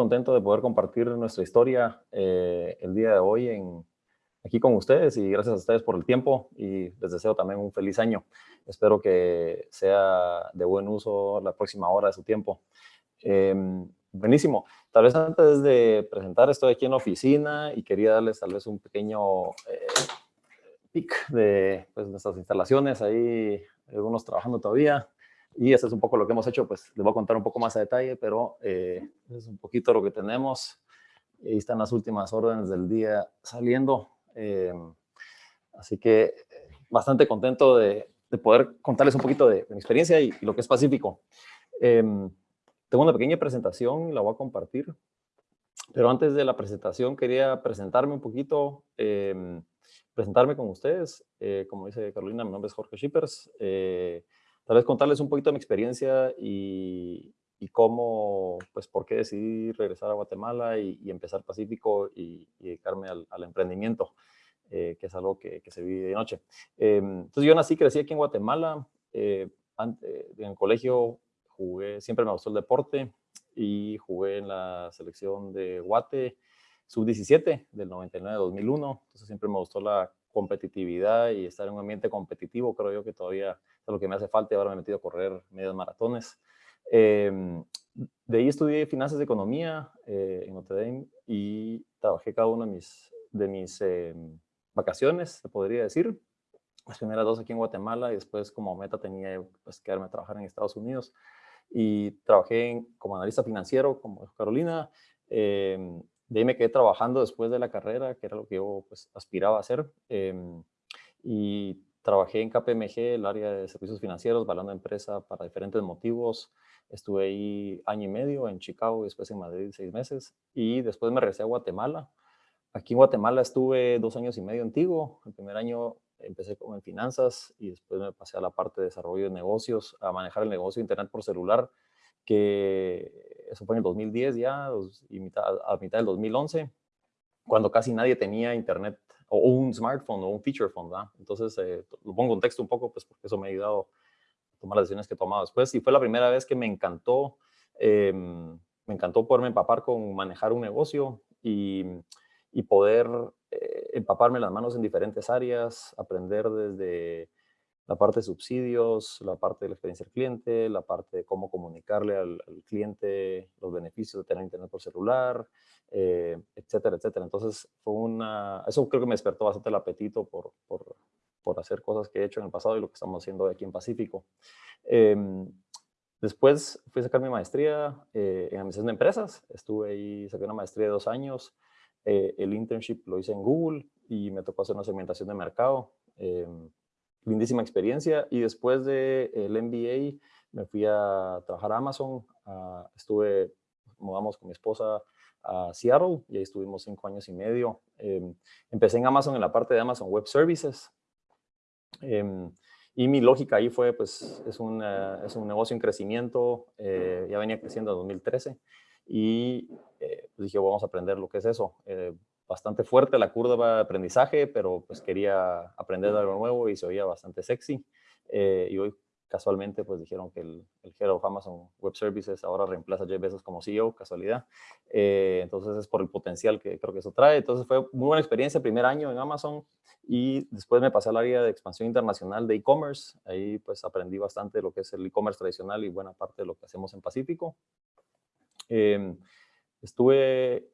contento de poder compartir nuestra historia eh, el día de hoy en, aquí con ustedes y gracias a ustedes por el tiempo y les deseo también un feliz año. Espero que sea de buen uso la próxima hora de su tiempo. Em, buenísimo. Tal vez antes de presentar, estoy aquí en la oficina y quería darles tal vez un pequeño eh, pic de pues, nuestras instalaciones. Ahí algunos trabajando todavía. Y eso es un poco lo que hemos hecho, pues les voy a contar un poco más a detalle, pero eh, es un poquito lo que tenemos. Ahí están las últimas órdenes del día saliendo. Eh, así que bastante contento de, poder contarles un poquito de, mi experiencia y, lo que es Pacífico. Em, tengo una pequeña presentación, la voy a compartir. Pero antes de la presentación quería presentarme un poquito, em, presentarme con ustedes. Eh, como dice Carolina, mi nombre es Jorge Schippers. Eh, tal vez contarles un poquito de mi experiencia y, cómo, pues, por qué decidí regresar a Guatemala y, empezar Pacífico y, dedicarme al, emprendimiento, eh, que es algo que, se vive de noche. Em, entonces, yo nací, crecí aquí en Guatemala. Eh, en el colegio jugué, siempre me gustó el deporte y jugué en la selección de Guate sub-17 del 99-2001. Entonces, siempre me gustó la competitividad y estar en un ambiente competitivo. Creo yo que todavía lo que me hace falta y ahora me he metido a correr medios maratones. Em, de ahí estudié finanzas de economía eh, en Notre Dame y trabajé cada una de mis, de mis em, vacaciones, se podría decir. Las primeras dos aquí en Guatemala y después como meta tenía pues, quedarme a trabajar en Estados Unidos. Y trabajé como analista financiero, como Carolina. Em, de ahí me quedé trabajando después de la carrera, que era lo que yo pues, aspiraba a hacer. y Trabajé en KPMG, el área de servicios financieros, balando empresa para diferentes motivos. Estuve ahí año y medio en Chicago, después en Madrid seis meses y después me regresé a Guatemala. Aquí en Guatemala estuve dos años y medio antiguo. El primer año empecé como en finanzas y después me pasé a la parte de desarrollo de negocios, a manejar el negocio de internet por celular, que eso fue en el 2010 ya, y mitad, a mitad del 2011, cuando casi nadie tenía internet o un smartphone o un feature phone, ¿verdad? Entonces, eh, lo pongo en texto un poco, pues porque eso me ha ayudado a tomar las decisiones que he tomado después. Y fue la primera vez que me encantó, em, me encantó poderme empapar con manejar un negocio y, y poder eh, empaparme las manos en diferentes áreas, aprender desde la parte de subsidios, la parte de la experiencia del cliente, la parte de cómo comunicarle al, cliente los beneficios de tener internet por celular, eh, etcétera, etcétera. Entonces, fue una, eso creo que me despertó bastante el apetito por, por, por, hacer cosas que he hecho en el pasado y lo que estamos haciendo aquí en Pacífico. Em, después fui a sacar mi maestría eh, en administración de empresas. Estuve ahí, saqué una maestría de dos años. Eh, el internship lo hice en Google y me tocó hacer una segmentación de mercado. Lindísima experiencia. Y después del el MBA me fui a trabajar a Amazon. estuve, mudamos con mi esposa a Seattle y ahí estuvimos cinco años y medio. Em, empecé en Amazon en la parte de Amazon Web Services. Em, y mi lógica ahí fue, pues, es, un es un negocio en crecimiento, eh, ya venía creciendo en 2013, y eh, pues dije, vamos a aprender lo que es eso. Bastante fuerte la curva de aprendizaje, pero pues quería aprender algo nuevo y se oía bastante sexy. Eh, y hoy casualmente pues dijeron que el, el Head of Amazon Web Services ahora reemplaza a Jeff Bezos como CEO, casualidad. Eh, entonces es por el potencial que creo que eso trae. Entonces fue muy buena experiencia, primer año en Amazon y después me pasé al área de expansión internacional de e-commerce. Ahí pues aprendí bastante de lo que es el e-commerce tradicional y buena parte de lo que hacemos en Pacífico. Em, estuve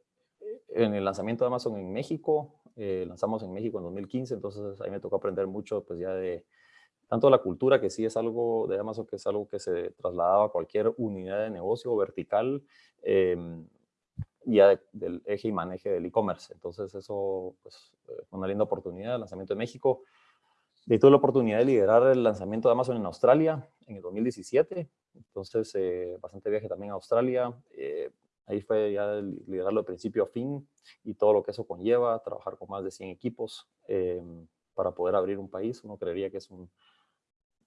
en el lanzamiento de Amazon en México, eh, lanzamos en México en 2015, entonces ahí me tocó aprender mucho pues ya de tanto la cultura, que sí es algo de Amazon, que es algo que se trasladaba a cualquier unidad de negocio vertical, em, ya del eje y maneje del e-commerce. Entonces eso pues, fue una linda oportunidad, el lanzamiento de México. De tuve la oportunidad de liderar el lanzamiento de Amazon en Australia en el 2017, entonces eh, bastante viaje también a Australia. Eh, Ahí fue ya liderarlo de principio a fin y todo lo que eso conlleva, trabajar con más de 100 equipos em, para poder abrir un país. Uno creería que es un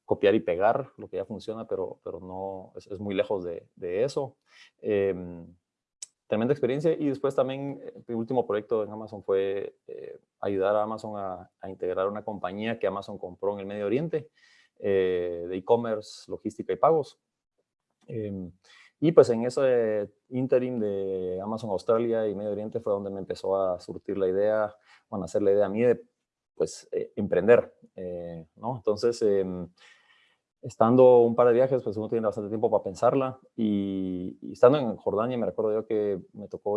copiar y pegar lo que ya funciona, pero, pero no, es, muy lejos de, eso. Em, tremenda experiencia y después también eh, mi último proyecto en Amazon fue eh, ayudar a Amazon a, integrar una compañía que Amazon compró en el Medio Oriente eh, de e-commerce, logística y pagos. Em, Y pues en ese interim de Amazon Australia y Medio Oriente fue donde me empezó a surtir la idea, bueno, hacer la idea a mí de pues eh, emprender, eh, ¿no? Entonces, em, estando un par de viajes, pues uno tiene bastante tiempo para pensarla y, estando en Jordania me recuerdo yo que me tocó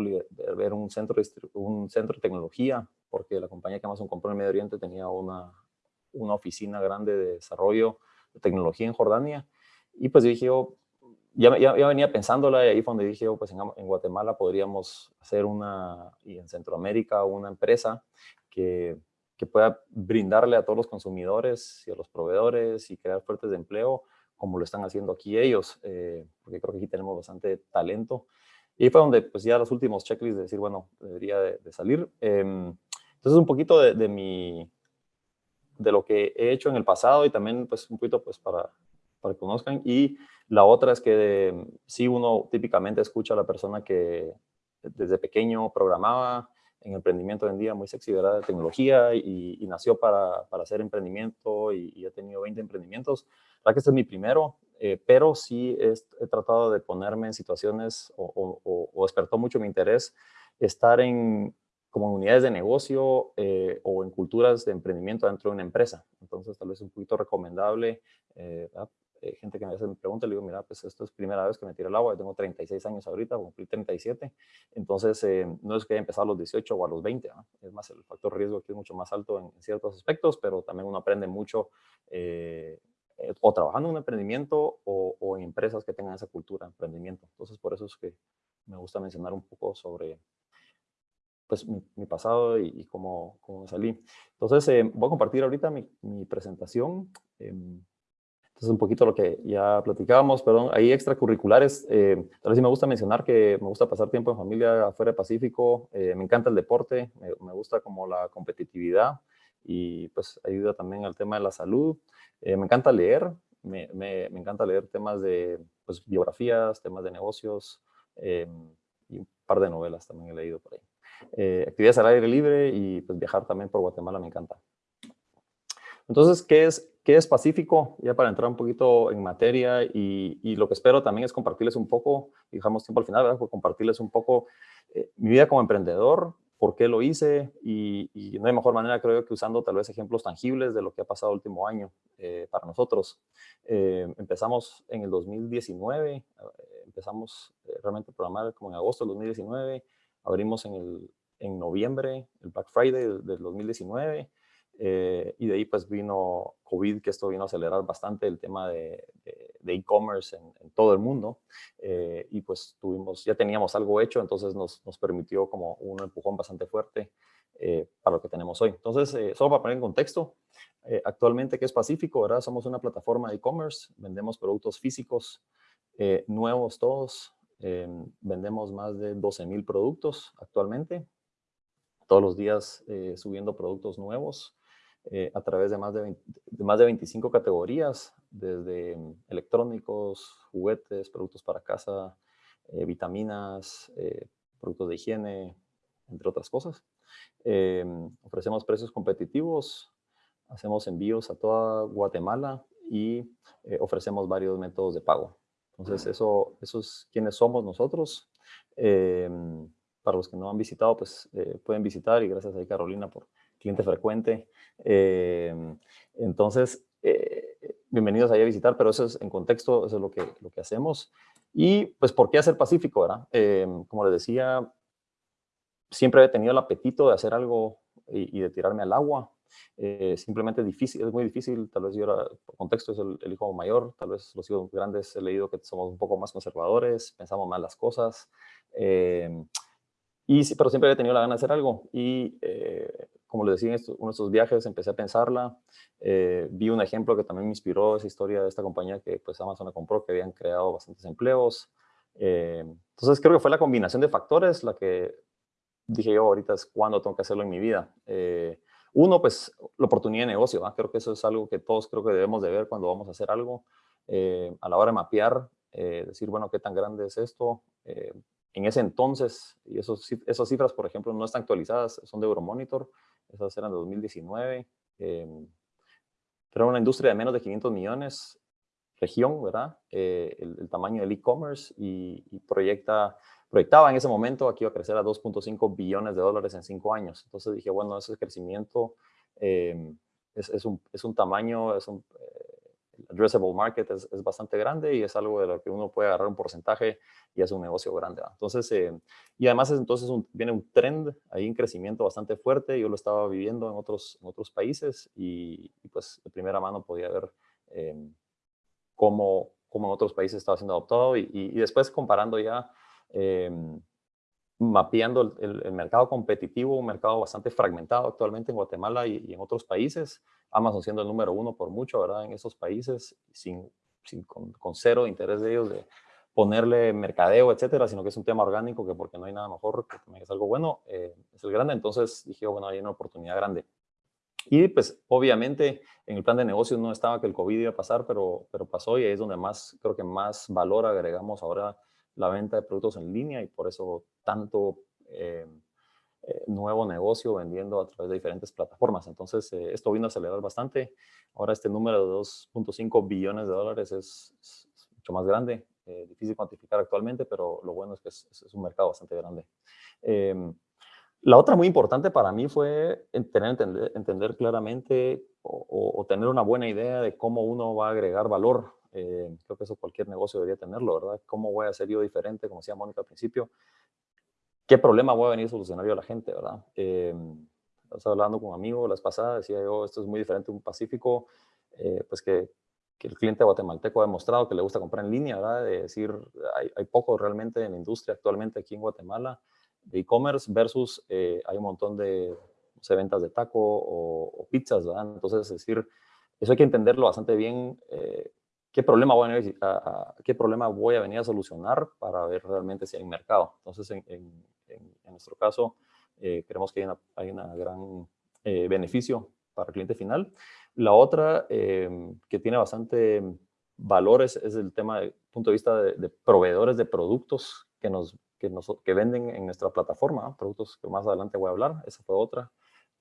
ver un centro, un centro de tecnología porque la compañía que Amazon compró en Medio Oriente tenía una, una oficina grande de desarrollo de tecnología en Jordania y pues dije yo, ya, ya, venía pensándola y ahí fue donde dije yo, pues en, en Guatemala podríamos hacer una, y en Centroamérica, una empresa que que pueda brindarle a todos los consumidores y a los proveedores y crear fuertes de empleo como lo están haciendo aquí ellos, eh, porque creo que aquí tenemos bastante talento. Y fue donde pues ya los últimos checklists de decir, bueno, debería de, salir. Em, entonces un poquito de, de, mi, de lo que he hecho en el pasado y también pues un poquito pues para, para que conozcan. Y la otra es que si uno típicamente escucha a la persona que desde pequeño programaba, en emprendimiento hoy en día muy sexy, ¿verdad? De tecnología y, nació para, para, hacer emprendimiento y, y, he tenido 20 emprendimientos. La que este es mi primero, eh, pero sí he, he, tratado de ponerme en situaciones o, o, despertó mucho mi interés estar en comunidades de negocio eh, o en culturas de emprendimiento dentro de una empresa. Entonces, tal vez un poquito recomendable eh, eh, gente que me hace pregunta, le digo, mira, pues esto es primera vez que me tiro el agua, yo tengo 36 años ahorita, cumplí 37, entonces eh, no es que haya empezado a los 18 o a los 20, es más, el factor riesgo aquí es mucho más alto en, ciertos aspectos, pero también uno aprende mucho eh, o trabajando en un emprendimiento o, en empresas que tengan esa cultura de emprendimiento. Entonces, por eso es que me gusta mencionar un poco sobre pues, mi, pasado y, cómo, cómo, salí. Entonces, voy a compartir ahorita mi, mi presentación. Em, es un poquito lo que ya platicábamos, perdón, hay extracurriculares. Eh, tal vez sí me gusta mencionar que me gusta pasar tiempo en familia afuera del Pacífico. Eh, me encanta el deporte, me, gusta como la competitividad y pues ayuda también al tema de la salud. Eh, me encanta leer, me, me, me, encanta leer temas de pues, biografías, temas de negocios y un par de novelas también he leído por ahí. actividades al aire libre y pues viajar también por Guatemala me encanta. Entonces, ¿qué es ¿Qué es Pacífico? Ya para entrar un poquito en materia y, lo que espero también es compartirles un poco, y dejamos tiempo al final, ¿verdad? compartirles un poco eh, mi vida como emprendedor, por qué lo hice y, no hay mejor manera creo que usando tal vez ejemplos tangibles de lo que ha pasado el último año eh, para nosotros. Eh, empezamos en el 2019, empezamos realmente a programar como en agosto del 2019, abrimos en, el, en noviembre, el Black Friday del, del 2019, eh, y de ahí pues vino COVID, que esto vino a acelerar bastante el tema de e-commerce en, todo el mundo. Eh, y pues tuvimos, ya teníamos algo hecho, entonces nos, nos permitió como un empujón bastante fuerte eh, para lo que tenemos hoy. Entonces, solo para poner en contexto, actualmente, ¿qué es Pacífico? ¿verdad? Somos una plataforma de e-commerce, vendemos productos físicos nuevos todos, vendemos más de 12 mil productos actualmente, todos los días subiendo productos nuevos. Eh, a través de más de, más de 25 categorías, desde mm, electrónicos, juguetes, productos para casa, eh, vitaminas, eh, productos de higiene, entre otras cosas. ofrecemos precios competitivos, hacemos envíos a toda Guatemala y ofrecemos varios métodos de pago. Entonces, eso, eso es quienes somos nosotros. para los que no han visitado, pues pueden visitar y gracias a Carolina por cliente frecuente. Eh, entonces, eh, bienvenidos ahí a visitar, pero eso es en contexto, eso es lo que, lo que hacemos. Y pues, ¿por qué hacer Pacífico, verdad? Eh, como les decía, siempre he tenido el apetito de hacer algo y, de tirarme al agua. simplemente difícil, es muy difícil, tal vez yo era, por contexto es el, hijo mayor, tal vez los hijos grandes he leído que somos un poco más conservadores, pensamos más las cosas, y, pero siempre he tenido la gana de hacer algo y como les decía, en uno de estos viajes empecé a pensarla, eh, vi un ejemplo que también me inspiró esa historia de esta compañía que pues Amazon compró, que habían creado bastantes empleos. Eh, entonces creo que fue la combinación de factores la que dije yo ahorita es cuando tengo que hacerlo en mi vida. Eh, uno, pues la oportunidad de negocio, creo que eso es algo que todos creo que debemos de ver cuando vamos a hacer algo. a la hora de mapear, decir, bueno, ¿qué tan grande es esto? en ese entonces, y esos, esas cifras, por ejemplo, no están actualizadas, son de Euromonitor, esas eran de 2019. Eh, pero una industria de menos de 500 millones región, ¿verdad? Eh, el, tamaño del e-commerce y, proyecta, proyectaba en ese momento aquí iba a crecer a 2.5 billones de dólares en cinco años. Entonces dije, bueno, ese crecimiento eh, es, es, un, es, un, tamaño, es un, addressable market es, es, bastante grande y es algo de lo que uno puede agarrar un porcentaje y es un negocio grande. Entonces, eh, y además entonces viene un trend ahí en crecimiento bastante fuerte. Yo lo estaba viviendo en otros, en otros países y, pues de primera mano podía ver eh, cómo, cómo, en otros países estaba siendo adoptado y, y, después comparando ya, eh, mapeando el, mercado competitivo, un mercado bastante fragmentado actualmente en Guatemala y, y en otros países, Amazon siendo el número uno por mucho, ¿verdad? En esos países, sin, sin con, cero interés de ellos de ponerle mercadeo, etcétera, sino que es un tema orgánico que porque no hay nada mejor, que también es algo bueno, eh, es el grande. Entonces dije, bueno, hay una oportunidad grande. Y pues obviamente en el plan de negocios no estaba que el COVID iba a pasar, pero, pero pasó y ahí es donde más, creo que más valor agregamos ahora la venta de productos en línea y por eso tanto eh, eh, nuevo negocio vendiendo a través de diferentes plataformas. Entonces, eh, esto vino a acelerar bastante. Ahora este número de 2.5 billones de dólares es, mucho más grande, eh, difícil cuantificar actualmente, pero lo bueno es que es, un mercado bastante grande. Em, la otra muy importante para mí fue tener, entender, entender claramente o, o, tener una buena idea de cómo uno va a agregar valor. Creo que eso cualquier negocio debería tenerlo, ¿verdad? ¿Cómo voy a ser yo diferente, como decía Mónica al principio? ¿qué problema voy a venir solucionar yo a la gente, verdad? Eh, estaba hablando con un amigo las pasadas, decía yo, esto es muy diferente a un Pacífico, eh, pues que, que, el cliente guatemalteco ha demostrado que le gusta comprar en línea, ¿verdad? De decir, hay, hay poco realmente en la industria actualmente aquí en Guatemala de e-commerce versus eh, hay un montón de ventas de taco o, pizzas, ¿verdad? Entonces, es decir, eso hay que entenderlo bastante bien. Eh, ¿qué problema, voy a, venir a, ¿qué problema voy a venir a solucionar para ver realmente si hay mercado? Entonces, en, en, nuestro caso, eh, creemos que hay un hay una gran eh, beneficio para el cliente final. La otra eh, que tiene bastante valores es el tema del punto de vista de, proveedores de productos que nos, que nos que venden en nuestra plataforma, productos que más adelante voy a hablar, esa fue otra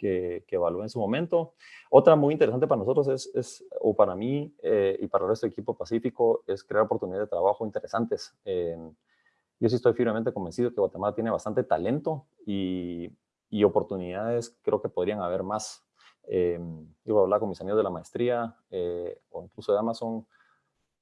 que, que evalué en su momento. Otra muy interesante para nosotros es, es o para mí eh, y para el resto del equipo Pacífico, es crear oportunidades de trabajo interesantes. Eh, yo sí estoy firmemente convencido que Guatemala tiene bastante talento y, y oportunidades, creo que podrían haber más. Eh, yo voy a hablar con mis amigos de la maestría eh, o incluso de Amazon,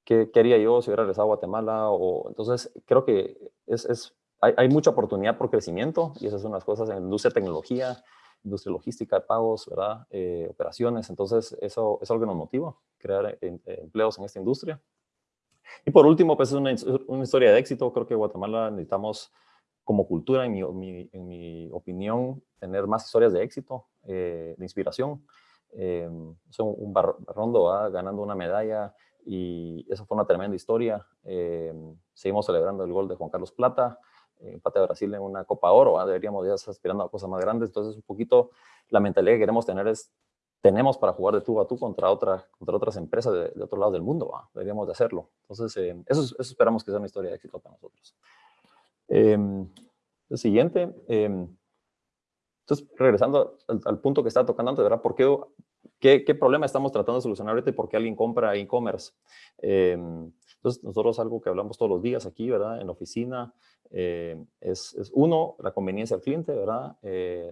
¿qué, ¿qué, haría yo si hubiera regresado a Guatemala? O, entonces, creo que es, es hay, hay, mucha oportunidad por crecimiento y esas son las cosas en la industria de tecnología, industria logística de pagos, ¿verdad? Eh, operaciones. Entonces, eso es algo que nos motiva, crear empleos en esta industria. Y por último, pues es una, historia de éxito. Creo que Guatemala necesitamos, como cultura, en mi, opinión, tener más historias de éxito, eh, de inspiración. Eh, un Barrondo ganando una medalla y eso fue una tremenda historia. Eh, seguimos celebrando el gol de Juan Carlos Plata, empate de Brasil en una Copa Oro. Deberíamos ya estar aspirando a cosas más grandes. Entonces, un poquito la mentalidad que queremos tener es tenemos para jugar de tú a tú contra, otra, contra otras empresas de, de otro lado del mundo. Deberíamos de hacerlo. Entonces, eh, eso, eso, esperamos que sea una historia de éxito para nosotros. Eh, el siguiente. Eh, entonces, regresando al, al, punto que estaba tocando antes, ¿verdad? ¿Por qué, qué, qué, problema estamos tratando de solucionar ahorita y por qué alguien compra e-commerce? entonces, nosotros algo que hablamos todos los días aquí, ¿verdad? En la oficina, es, es, uno, la conveniencia del cliente, ¿verdad?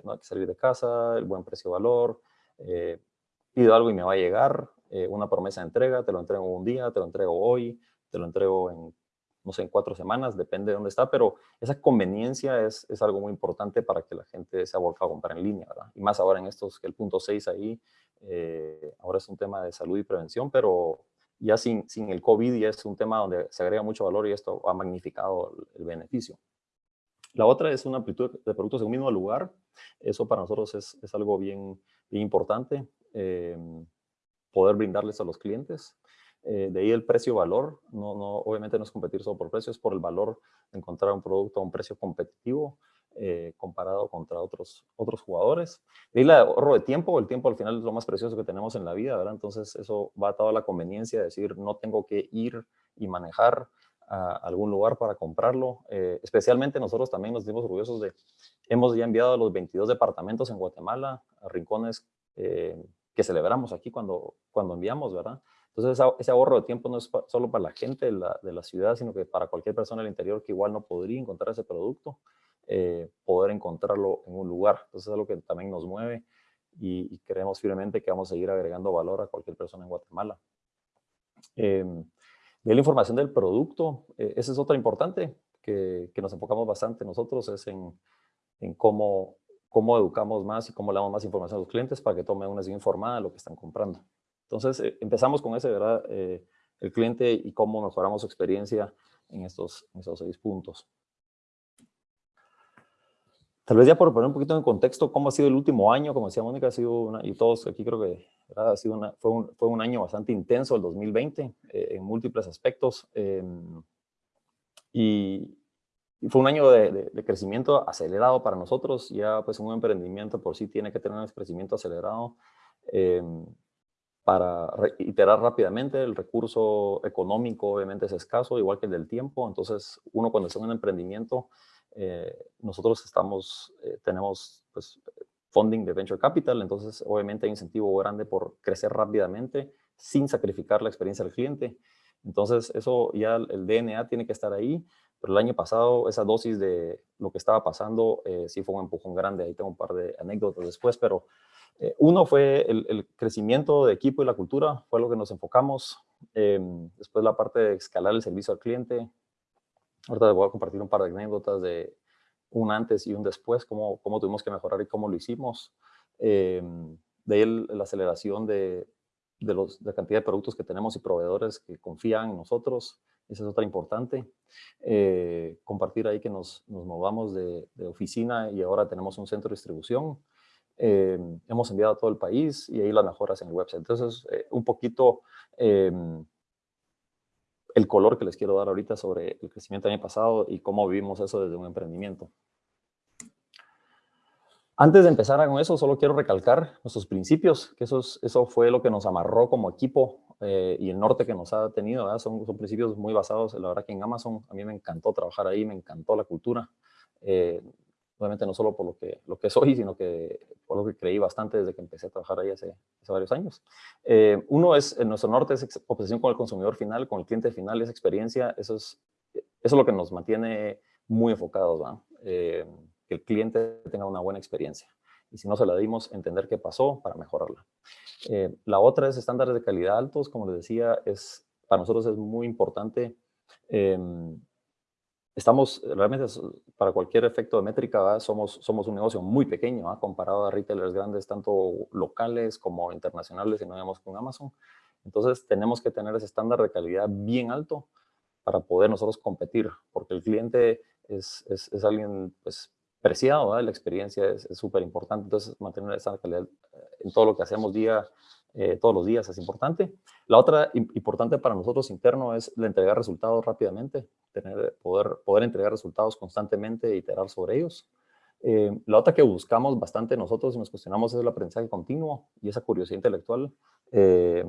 no hay que salir de casa, el buen precio-valor, eh, pido algo y me va a llegar, eh, una promesa de entrega, te lo entrego un día, te lo entrego hoy, te lo entrego en, no sé, en cuatro semanas, depende de dónde está, pero esa conveniencia es, es algo muy importante para que la gente se volcado a comprar en línea, ¿verdad? Y más ahora en estos, que el punto 6 ahí, eh, ahora es un tema de salud y prevención, pero ya sin, sin el COVID ya es un tema donde se agrega mucho valor y esto ha magnificado el, el beneficio. La otra es una amplitud de productos en un mismo lugar. Eso para nosotros es, es algo bien, importante, eh, poder brindarles a los clientes. Eh, de ahí el precio-valor, no, no, obviamente no es competir solo por precio, es por el valor de encontrar un producto a un precio competitivo eh, comparado contra otros, otros jugadores. De ahí el ahorro de tiempo, el tiempo al final es lo más precioso que tenemos en la vida, ¿verdad? Entonces eso va atado a la conveniencia de decir, no tengo que ir y manejar a algún lugar para comprarlo. Eh, especialmente nosotros también nos dimos orgullosos de, hemos ya enviado a los 22 departamentos en Guatemala, a rincones que celebramos aquí cuando, cuando enviamos, ¿verdad? Entonces, ese ahorro de tiempo no es solo para la gente de la, de la, ciudad, sino que para cualquier persona del interior que igual no podría encontrar ese producto, eh, poder encontrarlo en un lugar. Entonces, es algo que también nos mueve y, creemos firmemente que vamos a seguir agregando valor a cualquier persona en Guatemala. Eh, de la información del producto, eh, esa es otra importante que, que, nos enfocamos bastante nosotros, es en, en cómo, cómo educamos más y cómo le damos más información a los clientes para que tomen una decisión informada de lo que están comprando. Entonces, eh, empezamos con ese, ¿verdad? Eh, el cliente y cómo mejoramos su experiencia en estos, en estos seis puntos. Tal vez ya por poner un poquito en contexto cómo ha sido el último año, como decía Mónica, ha sido una, y todos aquí creo que ha sido una, fue, un, fue, un, año bastante intenso el 2020 eh, en múltiples aspectos. Eh, y, y, fue un año de, de, de, crecimiento acelerado para nosotros. Ya pues un emprendimiento por sí tiene que tener un crecimiento acelerado. Eh, para iterar rápidamente. El recurso económico obviamente es escaso, igual que el del tiempo. Entonces, uno cuando está en un emprendimiento, eh, nosotros estamos, eh, tenemos pues, funding de Venture Capital, entonces obviamente hay incentivo grande por crecer rápidamente sin sacrificar la experiencia del cliente. Entonces, eso ya el DNA tiene que estar ahí, pero el año pasado esa dosis de lo que estaba pasando eh, sí fue un empujón grande. Ahí tengo un par de anécdotas después, pero eh, uno fue el, crecimiento de equipo y la cultura, fue lo que nos enfocamos. Em, después la parte de escalar el servicio al cliente. Ahorita les voy a compartir un par de anécdotas de un antes y un después, cómo, cómo tuvimos que mejorar y cómo lo hicimos. Em, de ahí la aceleración de, de, los, de, la cantidad de productos que tenemos y proveedores que confían en nosotros. Esa es otra importante. Eh, compartir ahí que nos, nos movamos de, de, oficina y ahora tenemos un centro de distribución. Eh, hemos enviado a todo el país y ahí las mejoras en el website. Entonces, eh, un poquito eh, el color que les quiero dar ahorita sobre el crecimiento del año pasado y cómo vivimos eso desde un emprendimiento. Antes de empezar con eso, solo quiero recalcar nuestros principios, que eso, eso fue lo que nos amarró como equipo eh, y el norte que nos ha tenido. Son, son, principios muy basados, la verdad que en Amazon a mí me encantó trabajar ahí, me encantó la cultura. Obviamente no solo por lo que, lo que soy, sino que por lo que creí bastante desde que empecé a trabajar ahí hace, hace varios años. Eh, uno es, en nuestro norte es obsesión con el consumidor final, con el cliente final, esa experiencia, eso es, eso es lo que nos mantiene muy enfocados, eh, que el cliente tenga una buena experiencia. Y si no se la dimos, entender qué pasó para mejorarla. Eh, la otra es estándares de calidad altos, como les decía, es, para nosotros es muy importante em, estamos realmente para cualquier efecto de métrica, somos, somos un negocio muy pequeño comparado a retailers grandes, tanto locales como internacionales, y no digamos con Amazon. Entonces tenemos que tener ese estándar de calidad bien alto para poder nosotros competir, porque el cliente es, es, es alguien pues, preciado, la experiencia es súper importante, entonces mantener esa calidad eh, en todo lo que hacemos día, eh, todos los días es importante. La otra importante para nosotros interno es la entregar resultados rápidamente, tener, poder, poder entregar resultados constantemente e iterar sobre ellos. Eh, la otra que buscamos bastante nosotros y nos cuestionamos es el aprendizaje continuo y esa curiosidad intelectual. Eh,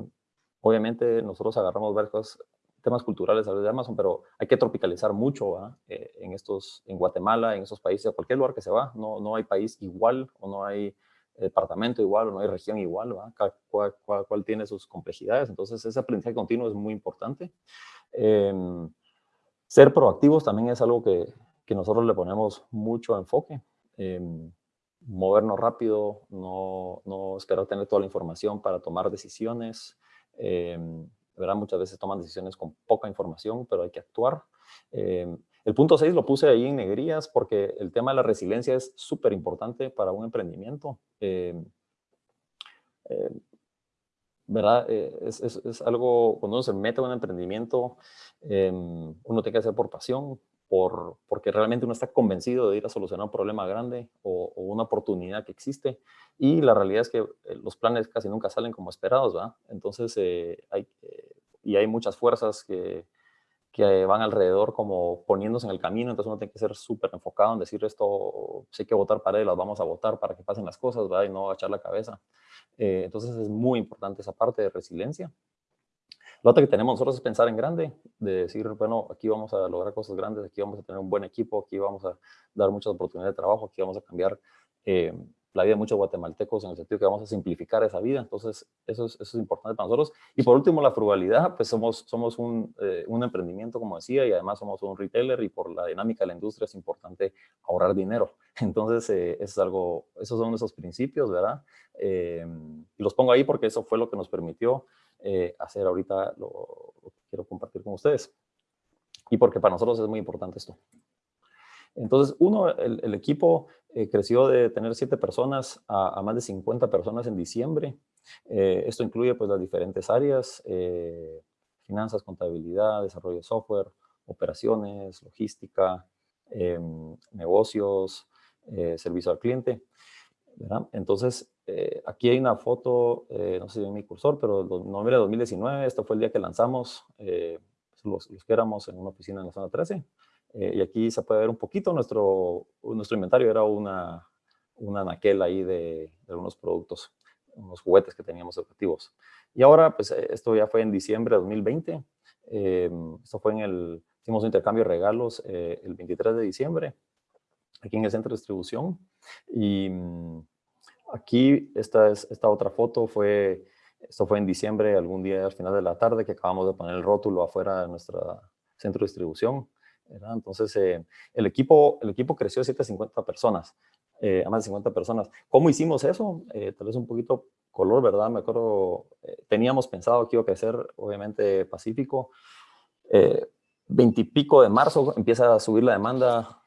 obviamente nosotros agarramos varias cosas, temas culturales a de Amazon, pero hay que tropicalizar mucho eh, en estos, en Guatemala, en esos países, a cualquier lugar que se va. No, no hay país igual o no hay departamento igual o no hay región igual, Cada, cual, tiene sus complejidades. Entonces, ese aprendizaje continuo es muy importante. Ser proactivos también es algo que, que nosotros le ponemos mucho enfoque. Eh, movernos rápido, no, no, esperar tener toda la información para tomar decisiones. Eh, ¿verdad? Muchas veces toman decisiones con poca información, pero hay que actuar. Eh, el punto 6 lo puse ahí en negrías porque el tema de la resiliencia es súper importante para un emprendimiento. ¿Verdad? Eh, es, algo, cuando uno se mete en un emprendimiento, em, uno tiene que hacer por pasión, por, porque realmente uno está convencido de ir a solucionar un problema grande o, una oportunidad que existe. Y la realidad es que los planes casi nunca salen como esperados, ¿verdad? Entonces, hay, y hay muchas fuerzas que, que van alrededor como poniéndose en el camino, entonces uno tiene que ser súper enfocado en decir esto, si hay que votar para él, las vamos a votar para que pasen las cosas, ¿verdad? Y no agachar la cabeza. Eh, entonces es muy importante esa parte de resiliencia. Lo otro que tenemos nosotros es pensar en grande, de decir, bueno, aquí vamos a lograr cosas grandes, aquí vamos a tener un buen equipo, aquí vamos a dar muchas oportunidades de trabajo, aquí vamos a cambiar eh, la vida de muchos guatemaltecos en el sentido que vamos a simplificar esa vida. Entonces, eso es, importante para nosotros. Y por último, la frugalidad, pues somos, somos un, eh, un, emprendimiento, como decía, y además somos un retailer y por la dinámica de la industria es importante ahorrar dinero. Entonces, eso es algo, esos son esos principios, ¿verdad? Eh, y los pongo ahí porque eso fue lo que nos permitió hacer ahorita lo, lo que quiero compartir con ustedes. Y porque para nosotros es muy importante esto. Entonces, uno, el, equipo eh, creció de tener siete personas a, más de 50 personas en diciembre. Eh, esto incluye pues las diferentes áreas, eh, finanzas, contabilidad, desarrollo de software, operaciones, logística, em, negocios, servicio al cliente. Entonces, aquí hay una foto, no sé si mi cursor, pero noviembre de 2019, esto fue el día que lanzamos, los, los que éramos en una oficina en la zona 13. Eh, y aquí se puede ver un poquito nuestro, nuestro inventario, era una, una naquel ahí de, algunos productos, unos juguetes que teníamos educativos. Y ahora, pues eh, esto ya fue en diciembre de 2020, eh, esto fue en el, hicimos un intercambio de regalos el 23 de diciembre, aquí en el centro de distribución. Y mm, aquí esta, es, esta otra foto fue, esto fue en diciembre, algún día al final de la tarde, que acabamos de poner el rótulo afuera de nuestro centro de distribución. Entonces, eh, el, equipo, el equipo creció a 750 personas, eh, a más de 50 personas. ¿Cómo hicimos eso? Eh, tal vez un poquito color, ¿verdad? Me acuerdo, teníamos pensado que iba a crecer, obviamente, Pacífico. Veintipico de marzo empieza a subir la demanda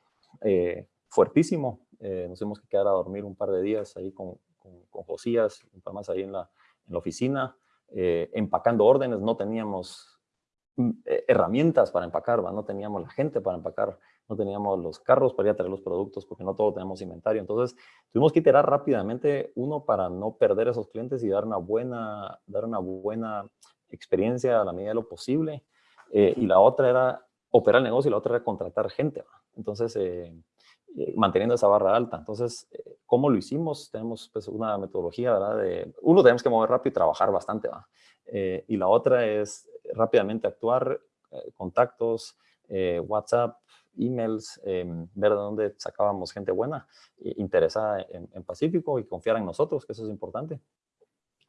fuertísimo. Nos tuvimos que quedar a dormir un par de días ahí con, con, Josías, un par más ahí en la, en la oficina, empacando órdenes. No teníamos Mm, eh, herramientas para empacar, no teníamos la gente para empacar, no teníamos los carros para ir a traer los productos porque no todos tenemos inventario. Entonces, tuvimos que iterar rápidamente, uno, para no perder esos clientes y dar una buena, dar una buena experiencia a la medida de lo posible. Eh, y la otra era operar el negocio y la otra era contratar gente. Entonces, eh, manteniendo esa barra alta. Entonces, ¿cómo lo hicimos? Tenemos pues, una metodología, ¿verdad? De, uno, tenemos que mover rápido y trabajar bastante, ¿va? y la otra es rápidamente actuar, eh, contactos, eh, WhatsApp, emails, em, ver de dónde sacábamos gente buena, interesada en, Pacífico y confiar en nosotros, que eso es importante.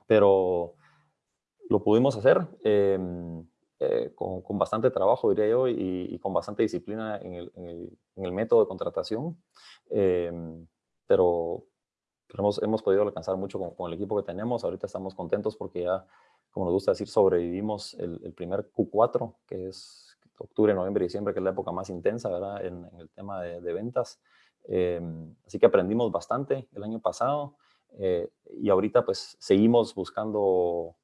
Pero lo pudimos hacer em, eh, con, bastante trabajo, diría yo, y, con bastante disciplina en el, método de contratación. Em, pero, hemos, hemos, podido alcanzar mucho con, con, el equipo que tenemos. Ahorita estamos contentos porque ya como nos gusta decir, sobrevivimos el, primer Q4, que es octubre, noviembre y diciembre, que es la época más intensa, ¿verdad? En, el tema de, ventas. Em, así que aprendimos bastante el año pasado eh, y ahorita pues seguimos buscando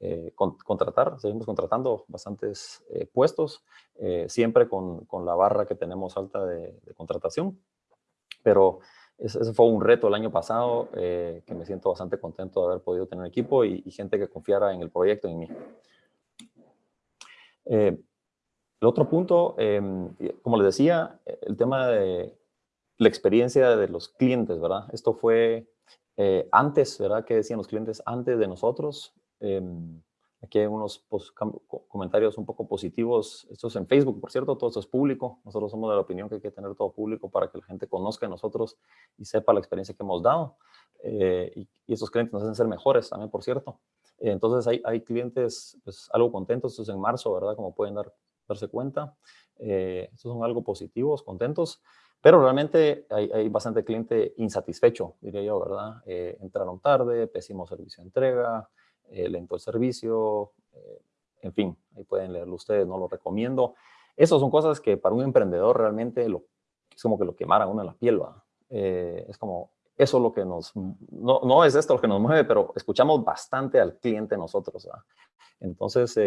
eh, contratar, seguimos contratando bastantes eh, puestos, siempre con, con, la barra que tenemos alta de, de contratación, pero ese fue un reto el año pasado eh, que me siento bastante contento de haber podido tener equipo y, gente que confiara en el proyecto y en mí. Eh, el otro punto, em, como les decía, el tema de la experiencia de los clientes, ¿verdad? Esto fue eh, antes, ¿verdad? ¿Qué decían los clientes antes de nosotros? Em, Aquí hay unos comentarios un poco positivos. Esto es en Facebook, por cierto, todo esto es público. Nosotros somos de la opinión que hay que tener todo público para que la gente conozca a nosotros y sepa la experiencia que hemos dado. Eh, y, esos clientes nos hacen ser mejores también, por cierto. Eh, entonces hay, hay clientes pues, algo contentos. Esto es en marzo, ¿verdad? Como pueden dar, darse cuenta. Eh, estos son algo positivos, contentos. Pero realmente hay, hay bastante cliente insatisfecho, diría yo, ¿verdad? entraron tarde, pésimo servicio de entrega, eh, lento el servicio, eh, en fin, ahí pueden leerlo ustedes, no lo recomiendo. Esas son cosas que para un emprendedor realmente lo, es como que lo quemaran uno en la piel, ¿va? Eh, es como, eso es lo que nos, no, no, es esto lo que nos mueve, pero escuchamos bastante al cliente nosotros, ¿va? Entonces,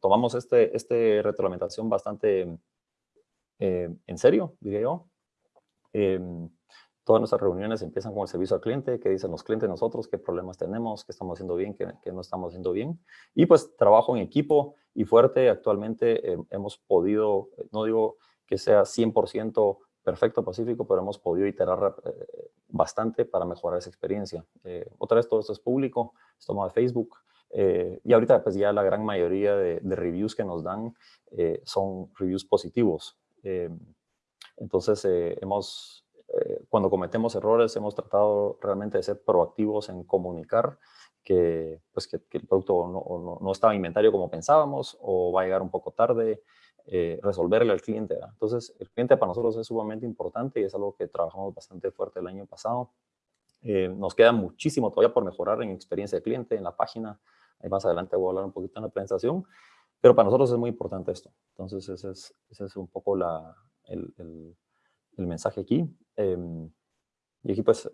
tomamos este, este retroalimentación bastante en serio, diría yo. Todas nuestras reuniones empiezan con el servicio al cliente, qué dicen los clientes nosotros, qué problemas tenemos, qué estamos haciendo bien, qué, no estamos haciendo bien. Y pues trabajo en equipo y fuerte. Actualmente eh, hemos podido, no digo que sea 100% perfecto Pacífico, pero hemos podido iterar eh, bastante para mejorar esa experiencia. Eh, otra vez todo esto es público, es tomado de Facebook. y ahorita pues ya la gran mayoría de, de reviews que nos dan son reviews positivos. entonces hemos cuando cometemos errores hemos tratado realmente de ser proactivos en comunicar que, pues que, el producto no, no, estaba en inventario como pensábamos o va a llegar un poco tarde, eh, resolverle al cliente. Entonces, el cliente para nosotros es sumamente importante y es algo que trabajamos bastante fuerte el año pasado. Eh, nos queda muchísimo todavía por mejorar en experiencia de cliente, en la página. Ahí más adelante voy a hablar un poquito en la presentación. Pero para nosotros es muy importante esto. Entonces, ese es, ese es un poco la, el, el, el mensaje aquí. Em, y aquí pues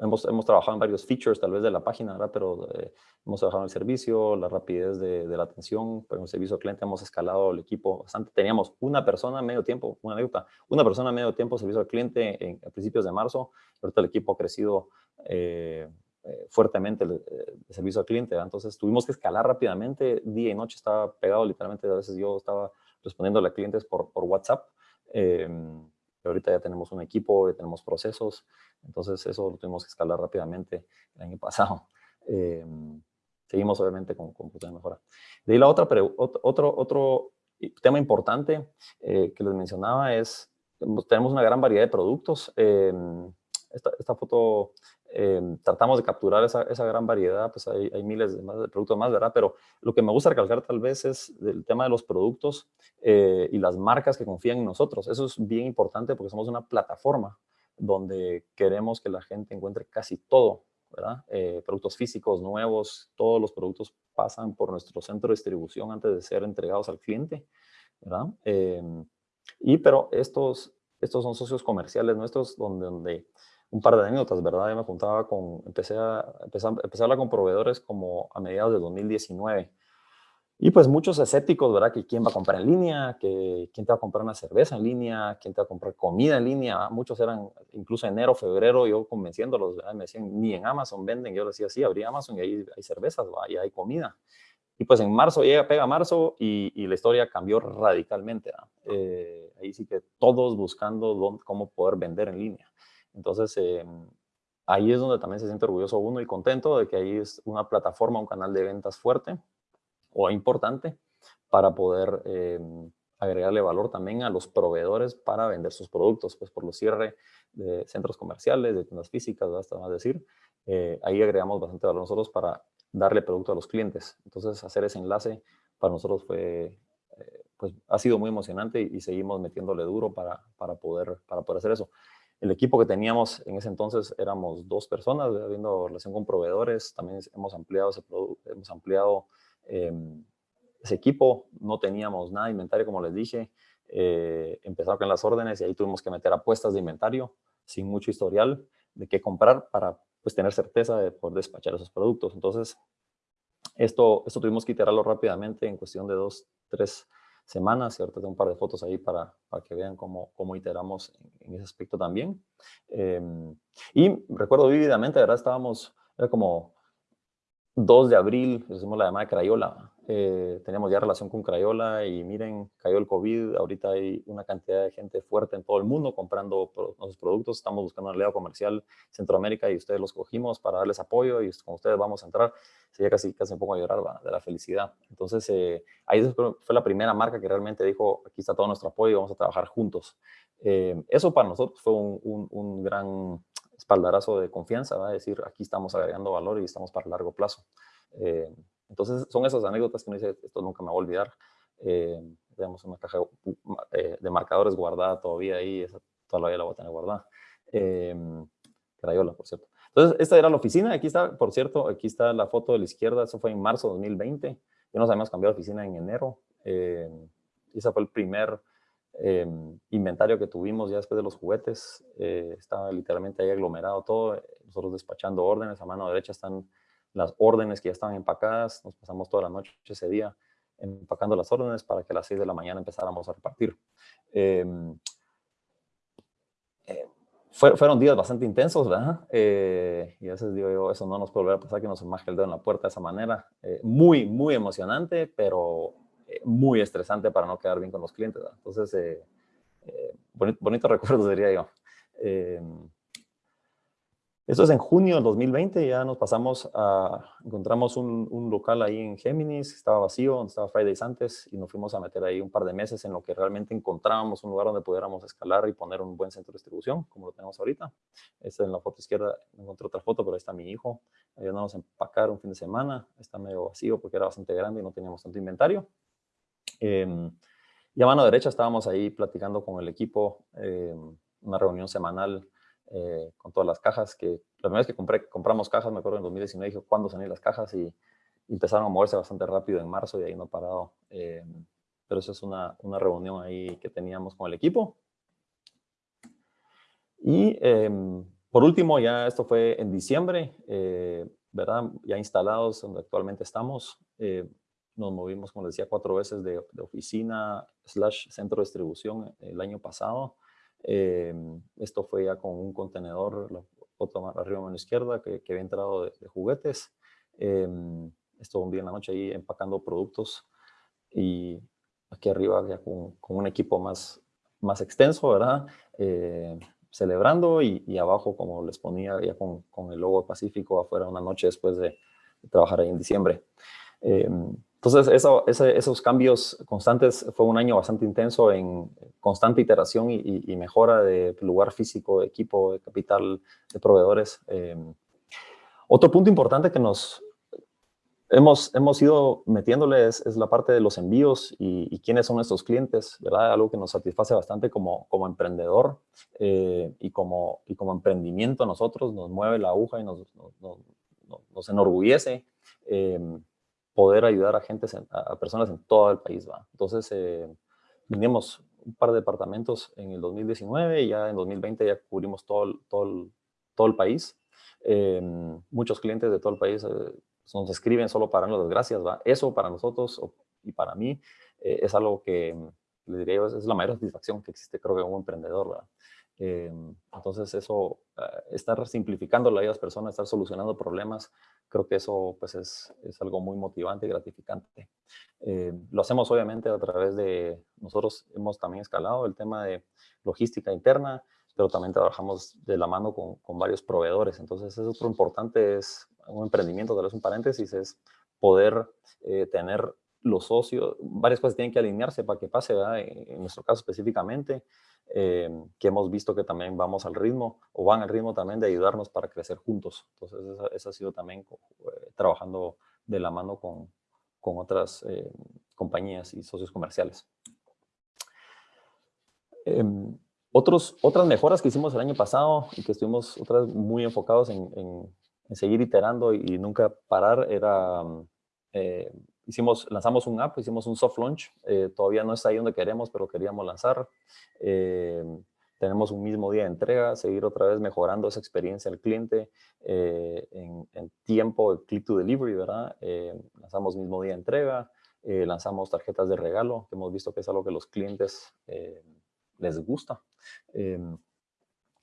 hemos, hemos trabajado en varios features tal vez de la página, ¿verdad? pero eh, hemos trabajado en el servicio, la rapidez de, la atención, pero en el servicio cliente hemos escalado el equipo bastante. Teníamos una persona a medio tiempo, una anécdota, una persona a medio tiempo servicio al cliente en, a principios de marzo, ahorita el equipo ha crecido eh, eh, fuertemente el, servicio al cliente, entonces tuvimos que escalar rápidamente, día y noche estaba pegado literalmente, a veces yo estaba respondiendo a clientes por, por WhatsApp, em, ahorita ya tenemos un equipo, ya tenemos procesos, entonces eso lo tuvimos que escalar rápidamente el año pasado. Em, seguimos obviamente con, con de mejora. De ahí la otra, pero otro, otro tema importante eh, que les mencionaba es, tenemos una gran variedad de productos. Em, esta, esta, foto Em, tratamos de capturar esa, esa, gran variedad, pues hay, hay miles de, más, de, productos más, ¿verdad? Pero lo que me gusta recalcar tal vez es el tema de los productos eh, y las marcas que confían en nosotros. Eso es bien importante porque somos una plataforma donde queremos que la gente encuentre casi todo, ¿verdad? Eh, productos físicos nuevos, todos los productos pasan por nuestro centro de distribución antes de ser entregados al cliente, ¿verdad? Eh, y pero estos, estos son socios comerciales nuestros donde, donde un par de anécdotas, ¿verdad? Yo me juntaba con, empecé a, empecé, a, empecé con proveedores como a mediados de 2019. Y pues muchos escépticos, ¿verdad? Que quién va a comprar en línea, que quién te va a comprar una cerveza en línea, quién te va a comprar comida en línea. Muchos eran, incluso enero, febrero, yo convenciéndolos, ¿verdad? me decían, ni en Amazon venden. Yo les decía, sí, abrí Amazon y ahí hay cervezas, y hay comida. Y pues en marzo llega, pega marzo y, la historia cambió radicalmente. Eh, ahí sí que todos buscando cómo poder vender en línea. Entonces, eh, ahí es donde también se siente orgulloso uno y contento de que ahí es una plataforma, un canal de ventas fuerte o importante para poder eh, agregarle valor también a los proveedores para vender sus productos, pues por los cierre de centros comerciales, de tiendas físicas, hasta más decir, eh, ahí agregamos bastante valor nosotros para darle producto a los clientes. Entonces, hacer ese enlace para nosotros fue, pues ha sido muy emocionante y, y, seguimos metiéndole duro para, para, poder, para poder hacer eso. El equipo que teníamos en ese entonces éramos dos personas, habiendo relación con proveedores, también hemos ampliado ese, hemos ampliado, eh, ese equipo, no teníamos nada de inventario, como les dije, eh, empezaron con las órdenes y ahí tuvimos que meter apuestas de inventario sin mucho historial de qué comprar para pues, tener certeza de poder despachar esos productos. Entonces, esto, esto tuvimos que iterarlo rápidamente en cuestión de dos, tres semanas, y ahorita tengo un par de fotos ahí para, para que vean cómo, cómo iteramos en, ese aspecto también. Eh, y recuerdo vívidamente, ¿verdad? Estábamos, era como 2 de abril, hicimos la llamada de Crayola, eh, ya relación con Crayola y miren, cayó el COVID, ahorita hay una cantidad de gente fuerte en todo el mundo comprando nuestros productos, estamos buscando un aliado comercial Centroamérica y ustedes los cogimos para darles apoyo y con ustedes vamos a entrar, sería casi, casi un poco a llorar ¿va? de la felicidad. Entonces, eh, ahí fue la primera marca que realmente dijo, aquí está todo nuestro apoyo, vamos a trabajar juntos. Eh, eso para nosotros fue un, un, un gran espaldarazo de confianza, va a decir, aquí estamos agregando valor y estamos para largo plazo. Entonces, son esas anécdotas que uno dice, esto nunca me va a olvidar. Eh, una caja eh, de marcadores guardada todavía ahí, esa todavía la voy a tener guardada. Eh, Crayola, por cierto. Entonces, esta era la oficina. Aquí está, por cierto, aquí está la foto de la izquierda. Eso fue en marzo de 2020. Ya nos habíamos cambiado de oficina en enero. Eh, ese fue el primer eh, inventario que tuvimos ya después de los juguetes. Eh, estaba literalmente ahí aglomerado todo. Nosotros despachando órdenes. A mano derecha están las órdenes que ya estaban empacadas. Nos pasamos toda la noche ese día empacando las órdenes para que a las 6 de la mañana empezáramos a repartir. Eh, eh, fue, fueron días bastante intensos, ¿verdad? Eh, y a veces digo yo, eso no nos puede volver a pasar que nos maje el dedo en la puerta de esa manera. Eh, muy, muy emocionante, pero eh, muy estresante para no quedar bien con los clientes, ¿verdad? Entonces, bonito, bonito recuerdo, diría yo. Esto es en junio del 2020, ya nos pasamos a, encontramos un, local ahí en Géminis, estaba vacío, estaba Fridays antes, y nos fuimos a meter ahí un par de meses en lo que realmente encontrábamos un lugar donde pudiéramos escalar y poner un buen centro de distribución, como lo tenemos ahorita. Esta en la foto izquierda, encontré otra foto, pero ahí está mi hijo, ayudándonos a empacar un fin de semana, está medio vacío porque era bastante grande y no teníamos tanto inventario. Eh, y a mano derecha estábamos ahí platicando con el equipo, em, una reunión semanal eh, con todas las cajas, que la primera vez que compramos cajas, me acuerdo en 2019, dije, ¿cuándo salían las cajas? Y, empezaron a moverse bastante rápido en marzo y ahí no ha parado. Eh, pero eso es una, una, reunión ahí que teníamos con el equipo. Y em, por último, ya esto fue en diciembre, eh, ¿verdad? Ya instalados donde actualmente estamos. nos movimos, como les decía, cuatro veces de, de oficina slash centro de distribución el año pasado. Em, esto fue ya con un contenedor, la foto arriba a mano izquierda, que, había entrado de, juguetes. Eh, esto un día en la noche ahí empacando productos y aquí arriba ya con, un equipo más, más extenso, ¿verdad? Eh, celebrando y, abajo, como les ponía, ya con, con, el logo Pacífico afuera una noche después de, trabajar ahí en diciembre. Entonces, eso, esos cambios constantes fue un año bastante intenso en constante iteración y, mejora de lugar físico, de equipo, de capital, de proveedores. Em, otro punto importante que nos hemos, hemos ido metiéndole es, la parte de los envíos y, quiénes son nuestros clientes, ¿verdad? Algo que nos satisface bastante como, como emprendedor eh, y, como, y como emprendimiento a nosotros, nos mueve la aguja y nos, nos, nos enorgullece. Eh, poder ayudar a gente, a personas en todo el país. ¿va? Entonces, eh, un par de departamentos en el 2019 y ya en 2020 ya cubrimos todo todo todo el país. Em, muchos clientes de todo el país eh, nos escriben solo para darnos las gracias. ¿va? Eso para nosotros y para mí eh, es algo que, le diría yo, es, la mayor satisfacción que existe creo que como emprendedor. Em, entonces eso, estar simplificando la vida de las personas, estar solucionando problemas, creo que eso pues es, es algo muy motivante y gratificante. Em, lo hacemos obviamente a través de, nosotros hemos también escalado el tema de logística interna, pero también trabajamos de la mano con, varios proveedores. Entonces es otro importante, es un emprendimiento, tal vez un paréntesis, es poder eh, tener los socios, varias cosas tienen que alinearse para que pase, ¿verdad? en nuestro caso específicamente, eh, que hemos visto que también vamos al ritmo o van al ritmo también de ayudarnos para crecer juntos. Entonces, eso, ha sido también eh, trabajando de la mano con, con otras eh, compañías y socios comerciales. Em, otros, otras mejoras que hicimos el año pasado y que estuvimos otras muy enfocados en, en, seguir iterando y, nunca parar era hicimos, lanzamos un app, hicimos un soft launch, eh, todavía no está ahí donde queremos, pero queríamos lanzar. Eh, tenemos un mismo día de entrega, seguir otra vez mejorando esa experiencia al cliente eh, en, tiempo, el click to delivery, ¿verdad? lanzamos mismo día de entrega, lanzamos tarjetas de regalo, que hemos visto que es algo que los clientes les gusta.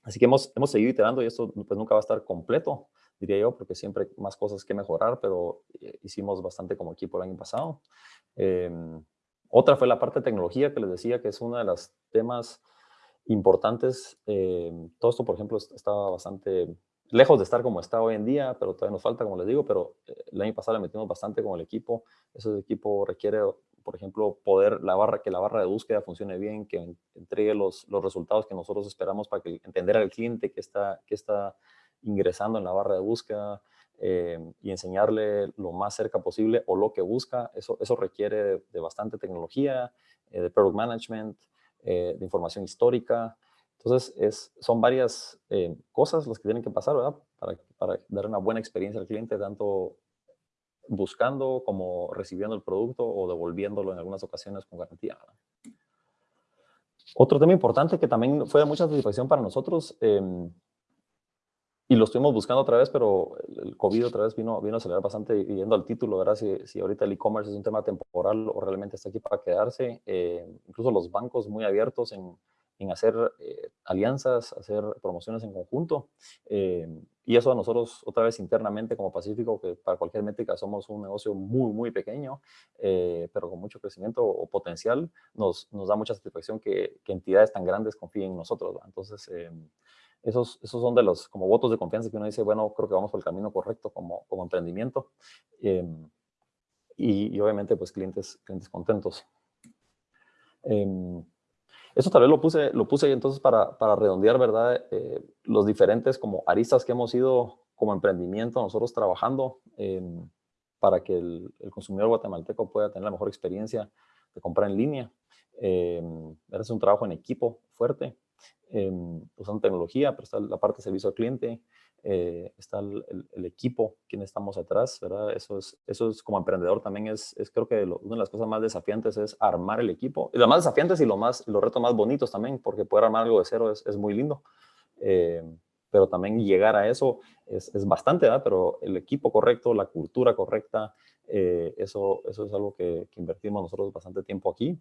así que hemos, hemos seguido iterando y esto pues, nunca va a estar completo, diría yo, porque siempre hay más cosas que mejorar, pero eh, hicimos bastante como equipo el año pasado. Em, otra fue la parte de tecnología que les decía que es uno de los temas importantes. Em, todo esto, por ejemplo, estaba bastante lejos de estar como está hoy en día, pero todavía nos falta, como les digo, pero eh, el año pasado le metimos bastante con el equipo. Ese equipo requiere, por ejemplo, poder la barra, que la barra de búsqueda funcione bien, que entregue los, los resultados que nosotros esperamos para que entender al cliente que está, que está ingresando en la barra de búsqueda eh, y enseñarle lo más cerca posible o lo que busca. Eso, eso requiere de, bastante tecnología, eh, de product management, eh, de información histórica. Entonces, es, son varias cosas las que tienen que pasar. Para, para, dar una buena experiencia al cliente, tanto buscando como recibiendo el producto o devolviéndolo en algunas ocasiones con garantía. Otro tema importante que también fue de mucha satisfacción para nosotros em, y lo estuvimos buscando otra vez, pero el COVID otra vez vino, vino a acelerar bastante yendo al título, ¿verdad? Si, si ahorita el e-commerce es un tema temporal o realmente está aquí para quedarse. Eh, incluso los bancos muy abiertos en, en hacer eh, alianzas, hacer promociones en conjunto. Eh, y eso a nosotros, otra vez internamente como Pacífico, que para cualquier métrica somos un negocio muy, muy pequeño, pero con mucho crecimiento o potencial, nos, nos da mucha satisfacción que, que entidades tan grandes confíen en nosotros. Entonces, esos, esos son de los como votos de confianza que uno dice, bueno, creo que vamos por el camino correcto como, como emprendimiento. Em, y, obviamente, pues, clientes, clientes contentos. Em, eso tal vez lo puse, lo puse entonces para, para redondear, ¿verdad? Eh, los diferentes como aristas que hemos ido como emprendimiento nosotros trabajando em, para que el, consumidor guatemalteco pueda tener la mejor experiencia de comprar en línea. es un trabajo en equipo fuerte usando tecnología, pero está la parte de servicio al cliente, eh, está el, equipo, quien estamos atrás, ¿verdad? Eso es, eso es como emprendedor también es, es creo que una de las cosas más desafiantes es armar el equipo. Y las más desafiantes y lo más, los retos más bonitos también, porque poder armar algo de cero es, es muy lindo. Eh, pero también llegar a eso es, es bastante, ¿verdad? Pero el equipo correcto, la cultura correcta, eh, eso, eso es algo que, que, invertimos nosotros bastante tiempo aquí.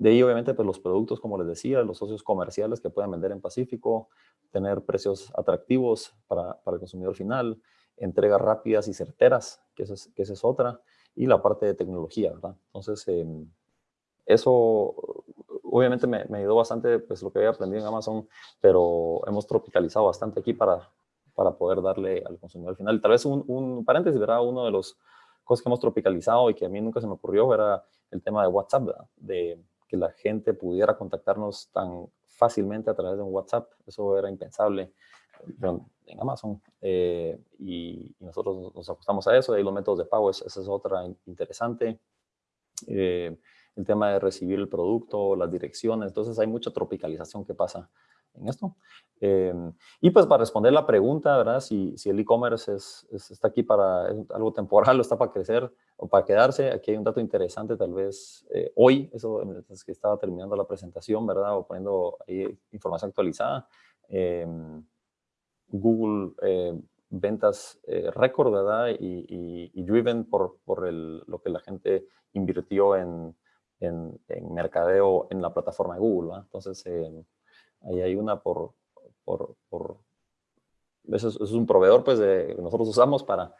De ahí, obviamente, pues los productos, como les decía, los socios comerciales que puedan vender en Pacífico, tener precios atractivos para, para el consumidor final, entregas rápidas y certeras, que esa es, que esa es otra, y la parte de tecnología, ¿verdad? Entonces, em, eso obviamente me, me, ayudó bastante, pues lo que había aprendido en Amazon, pero hemos tropicalizado bastante aquí para, para poder darle al consumidor final. Tal vez un, un paréntesis, ¿verdad? Uno de los cosas que hemos tropicalizado y que a mí nunca se me ocurrió era el tema de WhatsApp, ¿verdad? De que la gente pudiera contactarnos tan fácilmente a través de un WhatsApp. Eso era impensable en Amazon. Eh, y, nosotros nos ajustamos a eso. Y los métodos de pago, esa es otra interesante. Eh, el tema de recibir el producto, las direcciones. Entonces hay mucha tropicalización que pasa en esto. Eh, y pues para responder la pregunta, ¿verdad? Si, si el e-commerce es, está aquí para algo temporal o está para crecer o para quedarse, aquí hay un dato interesante tal vez eh, hoy, eso es que estaba terminando la presentación, ¿verdad? O poniendo ahí información actualizada. Em, Google eh, ventas récord, ¿verdad? Y, y, driven por, por el, lo que la gente invirtió en, en, en mercadeo en la plataforma de Google, ¿verdad? Entonces, em, Ahí hay una por... por, por eso, es, un proveedor pues, de, que nosotros usamos para,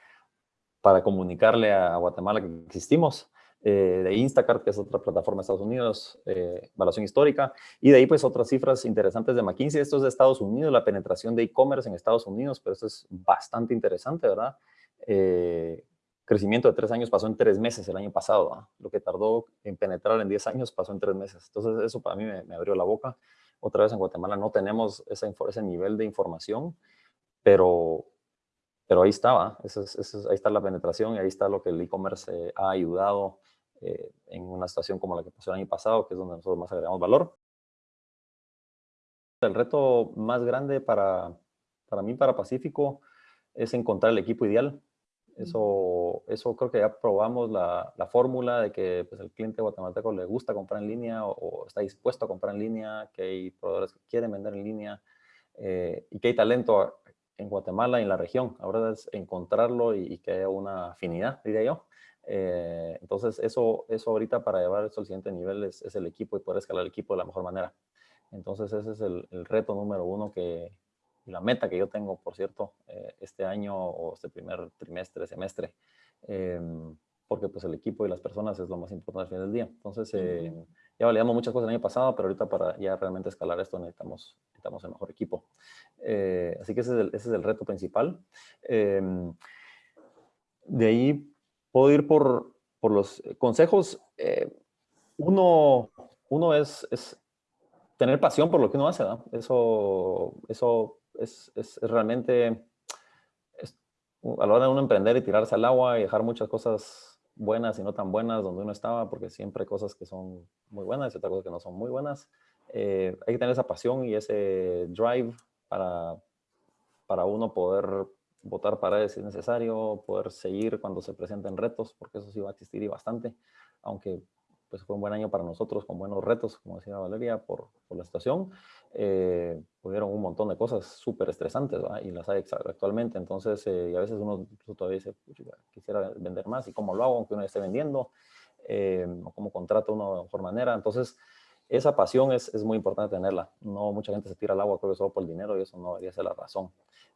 para comunicarle a Guatemala que existimos. Eh, de Instacart, que es otra plataforma de Estados Unidos, eh, evaluación histórica, y de ahí pues otras cifras interesantes de McKinsey, esto es de Estados Unidos, la penetración de e-commerce en Estados Unidos, pero eso es bastante interesante, ¿verdad? Eh, crecimiento de tres años pasó en tres meses el año pasado, lo que tardó en penetrar en diez años pasó en tres meses, entonces eso para mí me, me abrió la boca, otra vez en Guatemala no tenemos ese nivel de información, pero, ahí estaba, ahí está la penetración y ahí está lo que el e-commerce ha ayudado eh, en una situación como la que pasó el año pasado, que es donde nosotros más agregamos valor. El reto más grande para, para mí, para Pacífico, es encontrar el equipo ideal. Eso, eso creo que ya probamos la, la fórmula de que pues, el cliente guatemalteco le gusta comprar en línea o, está dispuesto a comprar en línea, que hay proveedores que quieren vender en línea eh, y que hay talento en Guatemala y en la región. Ahora es encontrarlo y, que haya una afinidad, diría yo. Eh, entonces, eso, eso ahorita para llevar esto al siguiente nivel es, es, el equipo y poder escalar el equipo de la mejor manera. Entonces, ese es el, el reto número uno que, la meta que yo tengo, por cierto, eh, este año o este primer trimestre, semestre, em, porque pues el equipo y las personas es lo más importante al final del día. Entonces, eh, ya validamos muchas cosas el año pasado, pero ahorita para ya realmente escalar esto necesitamos, necesitamos el mejor equipo. Eh, así que ese es, el, ese es el reto principal. Em, de ahí puedo ir por, por los consejos. uno, uno es, es tener pasión por lo que uno hace, ¿no? Eso, eso es, es, realmente, a la hora de uno emprender y tirarse al agua y dejar muchas cosas buenas y no tan buenas donde uno estaba, porque siempre hay cosas que son muy buenas y otras cosas que no son muy buenas. Eh, hay que tener esa pasión y ese drive para, para uno poder votar paredes si es necesario, poder seguir cuando se presenten retos, porque eso sí va a existir y bastante, aunque pues fue un buen año para nosotros con buenos retos, como decía Valeria, por, por la situación. Eh, hubieron un montón de cosas súper estresantes y las hay actualmente. Entonces, eh, y a veces uno todavía dice, quisiera vender más y cómo lo hago, aunque uno esté vendiendo, eh, o cómo contrato uno de mejor manera. Entonces, esa pasión es, es, muy importante tenerla. No mucha gente se tira al agua creo que solo por el dinero y eso no debería ser la razón.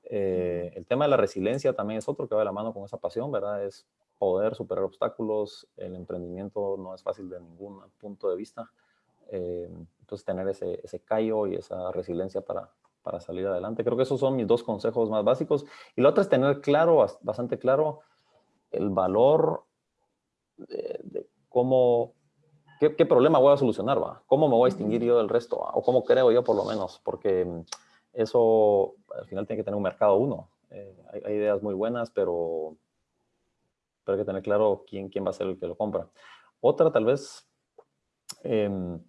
Eh, el tema de la resiliencia también es otro que va de la mano con esa pasión, ¿verdad? Es poder superar obstáculos. El emprendimiento no es fácil de ningún punto de vista. Eh, entonces, tener ese, ese callo y esa resiliencia para, para salir adelante. Creo que esos son mis dos consejos más básicos. Y la otra es tener claro, bastante claro, el valor de, cómo, qué, problema voy a solucionar, ¿va? ¿Cómo me voy a distinguir yo del resto? ¿va? O cómo creo yo por lo menos, porque eso al final tiene que tener un mercado uno. Eh, hay, ideas muy buenas, pero, pero hay que tener claro quién, quién va a ser el que lo compra. Otra tal vez, em,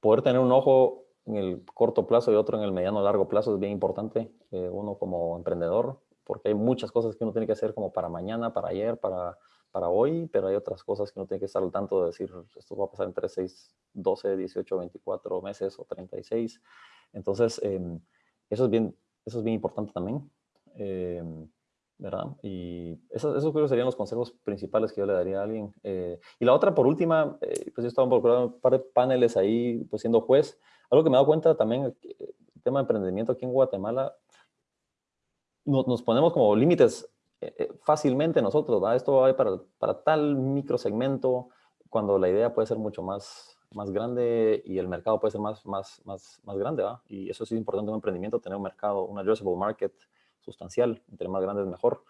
poder tener un ojo en el corto plazo y otro en el mediano largo plazo es bien importante, eh, uno como emprendedor, porque hay muchas cosas que uno tiene que hacer como para mañana, para ayer, para, para hoy, pero hay otras cosas que uno tiene que estar al tanto de decir, esto va a pasar en 3, 6, 12, 18, 24 meses o 36. Entonces, em, eso, es bien, eso es bien importante también, em, ¿verdad? Y esos, esos creo serían los consejos principales que yo le daría a alguien. Eh, y la otra, por última, eh, pues yo estaba involucrado en un par de paneles ahí, pues siendo juez, algo que me he dado cuenta también, eh, el tema de emprendimiento aquí en Guatemala, nos, ponemos como límites eh, eh, fácilmente nosotros, ¿va? Esto va para, para tal microsegmento, cuando la idea puede ser mucho más, más grande y el mercado puede ser más, más, más, más grande, ¿va? Y eso es importante en un emprendimiento, tener un mercado, un addressable market sustancial, entre más grande es mejor.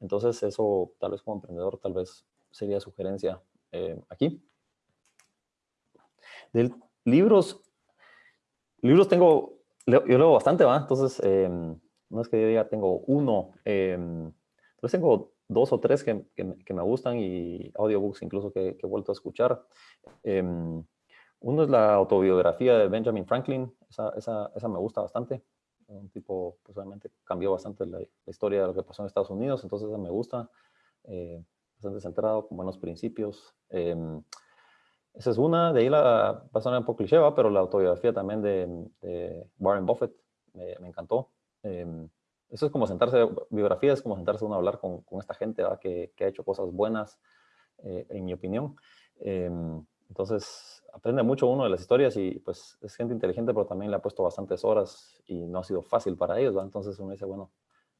Entonces eso, tal vez como emprendedor, tal vez sería sugerencia aquí. De libros, Libros tengo, yo leo bastante, ¿va? Entonces, em, no es que yo diga tengo uno, eh, tengo dos o tres que, que, me gustan y audiobooks incluso que, que he vuelto a escuchar. Em, uno es la autobiografía de Benjamin Franklin, esa, esa, esa me gusta bastante. Un tipo, pues obviamente cambió bastante la, historia de lo que pasó en Estados Unidos, entonces esa me gusta. Eh, bastante centrado, con buenos principios. Em, esa es una, de ahí la, va a sonar un poco cliché, pero la autobiografía también de, Warren Buffett me, encantó. Em, eso es como sentarse, biografía es como sentarse uno a hablar con, con esta gente que, que, ha hecho cosas buenas, eh, en mi opinión. Em, entonces, aprende mucho uno de las historias y pues es gente inteligente, pero también le ha puesto bastantes horas y no ha sido fácil para ellos, Entonces uno dice, bueno,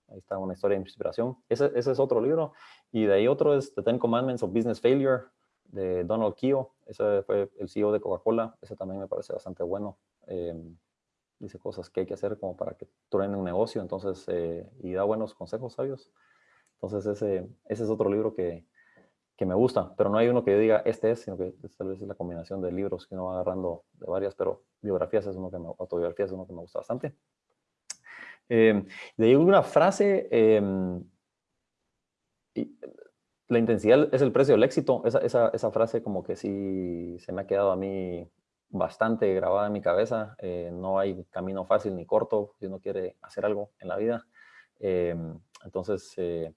ahí está una historia de inspiración. Ese, ese es otro libro. Y de ahí otro es The Ten Commandments of Business Failure, de Donald Kio, ese fue el CEO de Coca-Cola, ese también me parece bastante bueno. Em, dice cosas que hay que hacer como para que truene un negocio, entonces, eh, y da buenos consejos sabios. Entonces ese, ese es otro libro que, que, me gusta, pero no hay uno que yo diga este es, sino que tal vez es la combinación de libros que uno va agarrando de varias, pero biografías es uno que me, autobiografías es uno que me gusta bastante. Eh, de ahí una frase, em, la intensidad es el precio del éxito. Esa, esa, esa, frase como que sí se me ha quedado a mí bastante grabada en mi cabeza. Eh, no hay camino fácil ni corto si uno quiere hacer algo en la vida. Em, entonces, eh,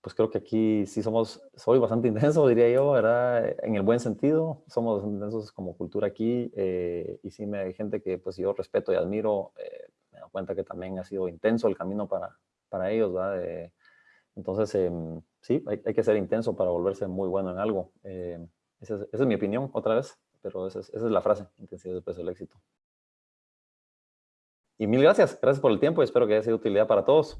pues creo que aquí sí somos, soy bastante intenso, diría yo, ¿verdad? En el buen sentido, somos intensos como cultura aquí eh, y sí me hay gente que pues yo respeto y admiro, me doy cuenta que también ha sido intenso el camino para, para ellos, ¿verdad? entonces, em, sí, hay, que ser intenso para volverse muy bueno en algo. Eh, esa, es, mi opinión, otra vez, pero esa es, la frase, intensidad después del éxito. Y mil gracias, gracias por el tiempo y espero que haya sido de utilidad para todos.